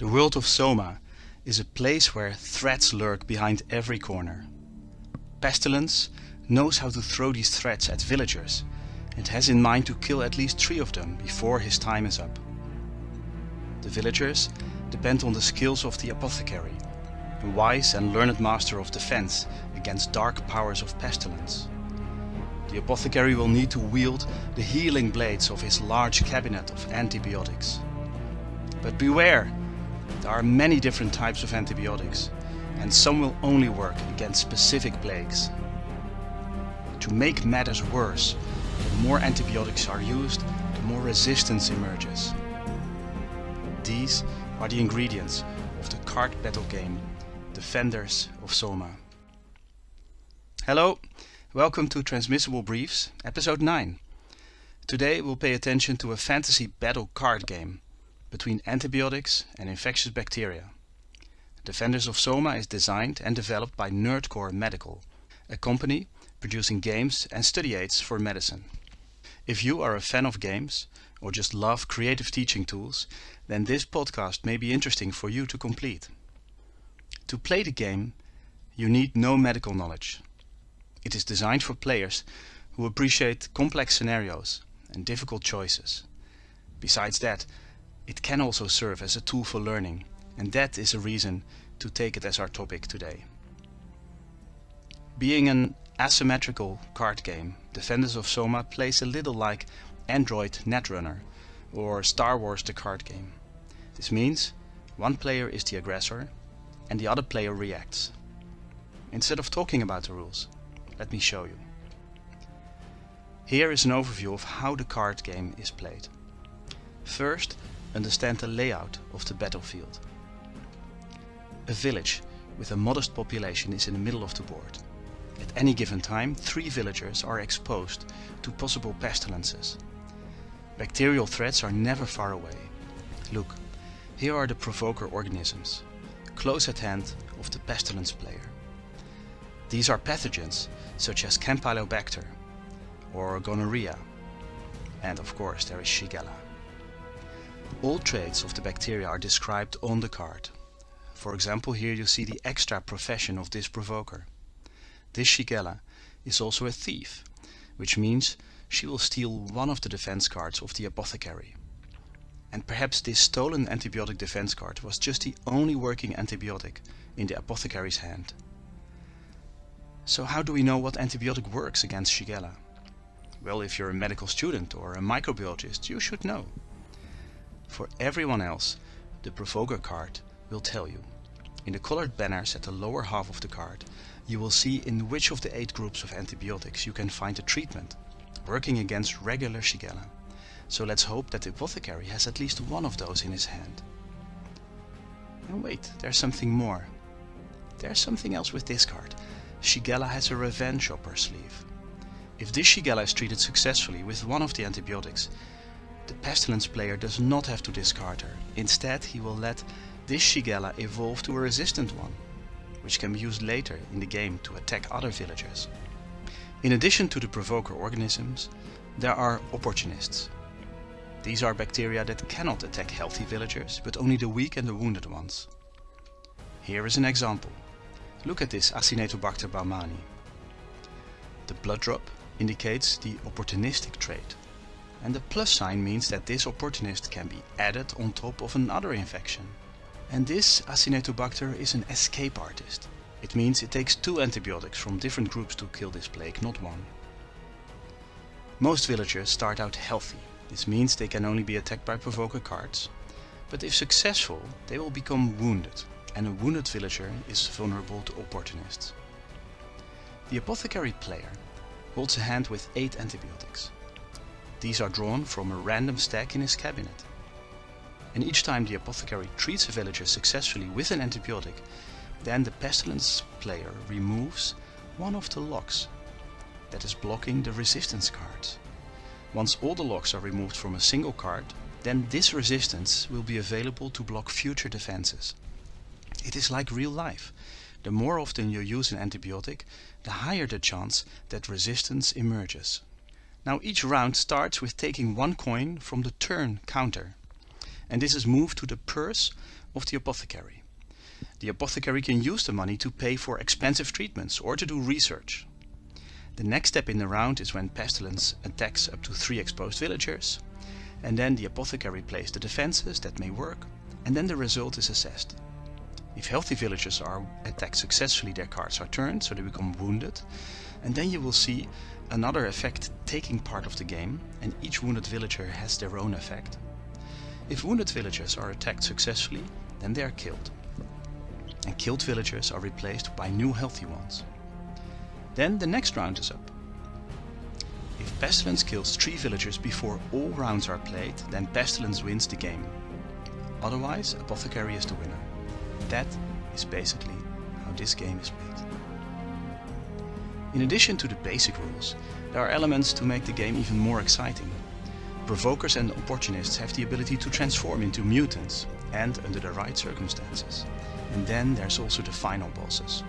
The world of Soma is a place where threats lurk behind every corner. Pestilence knows how to throw these threats at villagers and has in mind to kill at least three of them before his time is up. The villagers depend on the skills of the apothecary, a wise and learned master of defense against dark powers of pestilence. The apothecary will need to wield the healing blades of his large cabinet of antibiotics. But beware! There are many different types of antibiotics, and some will only work against specific plagues. To make matters worse, the more antibiotics are used, the more resistance emerges. These are the ingredients of the card battle game Defenders of Soma. Hello, welcome to Transmissible Briefs, episode 9. Today we'll pay attention to a fantasy battle card game between antibiotics and infectious bacteria. Defenders of Soma is designed and developed by Nerdcore Medical, a company producing games and study aids for medicine. If you are a fan of games or just love creative teaching tools, then this podcast may be interesting for you to complete. To play the game, you need no medical knowledge. It is designed for players who appreciate complex scenarios and difficult choices. Besides that, it can also serve as a tool for learning, and that is a reason to take it as our topic today. Being an asymmetrical card game, Defenders of Soma plays a little like Android Netrunner or Star Wars the card game. This means one player is the aggressor and the other player reacts. Instead of talking about the rules, let me show you. Here is an overview of how the card game is played. First, understand the layout of the battlefield. A village with a modest population is in the middle of the board. At any given time, three villagers are exposed to possible pestilences. Bacterial threats are never far away. Look, here are the provoker organisms, close at hand of the pestilence player. These are pathogens such as Campylobacter or gonorrhea, and of course there is Shigella. All traits of the bacteria are described on the card. For example, here you see the extra profession of this provoker. This Shigella is also a thief, which means she will steal one of the defense cards of the apothecary. And perhaps this stolen antibiotic defense card was just the only working antibiotic in the apothecary's hand. So how do we know what antibiotic works against Shigella? Well, if you're a medical student or a microbiologist, you should know. For everyone else, the provoker card will tell you. In the colored banners at the lower half of the card, you will see in which of the eight groups of antibiotics you can find a treatment working against regular Shigella. So let's hope that the apothecary has at least one of those in his hand. And wait, there's something more. There's something else with this card. Shigella has a revenge up her sleeve. If this Shigella is treated successfully with one of the antibiotics, the pestilence player does not have to discard her. Instead, he will let this Shigella evolve to a resistant one, which can be used later in the game to attack other villagers. In addition to the provoker organisms, there are opportunists. These are bacteria that cannot attack healthy villagers, but only the weak and the wounded ones. Here is an example. Look at this Acinetobacter baumannii. The blood drop indicates the opportunistic trait, and the plus sign means that this opportunist can be added on top of another infection. And this Acinetobacter is an escape artist. It means it takes two antibiotics from different groups to kill this plague, not one. Most villagers start out healthy, this means they can only be attacked by provoker cards, but if successful they will become wounded, and a wounded villager is vulnerable to opportunists. The apothecary player holds a hand with 8 antibiotics. These are drawn from a random stack in his cabinet. And each time the apothecary treats a villager successfully with an antibiotic, then the pestilence player removes one of the locks that is blocking the resistance cards. Once all the locks are removed from a single card, then this resistance will be available to block future defenses. It is like real life. The more often you use an antibiotic, the higher the chance that resistance emerges. Now each round starts with taking one coin from the turn counter. and this is moved to the purse of the apothecary. The apothecary can use the money to pay for expensive treatments or to do research. The next step in the round is when pestilence attacks up to three exposed villagers, and then the apothecary plays the defenses that may work, and then the result is assessed. If healthy villagers are attacked successfully, their cards are turned, so they become wounded, and then you will see another effect taking part of the game, and each wounded villager has their own effect. If wounded villagers are attacked successfully, then they are killed. And killed villagers are replaced by new healthy ones. Then the next round is up. If Pestilence kills 3 villagers before all rounds are played, then Pestilence wins the game. Otherwise, Apothecary is the winner. That is basically how this game is played. In addition to the basic rules, there are elements to make the game even more exciting. Provokers and opportunists have the ability to transform into mutants, and under the right circumstances. And then there's also the final bosses.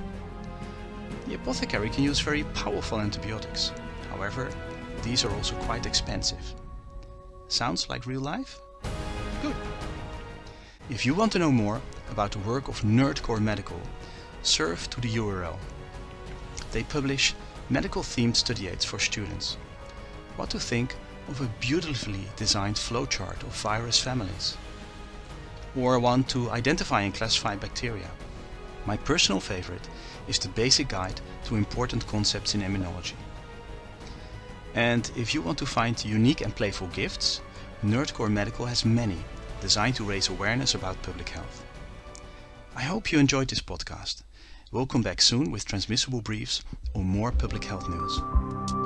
The apothecary can use very powerful antibiotics. However, these are also quite expensive. Sounds like real life? Good. If you want to know more about the work of Nerdcore Medical, surf to the URL. They publish medical themed study aids for students. What to think of a beautifully designed flowchart of virus families? Or one to identify and classify bacteria. My personal favorite is the basic guide to important concepts in immunology. And if you want to find unique and playful gifts, Nerdcore Medical has many, designed to raise awareness about public health. I hope you enjoyed this podcast. We'll come back soon with transmissible briefs or more public health news.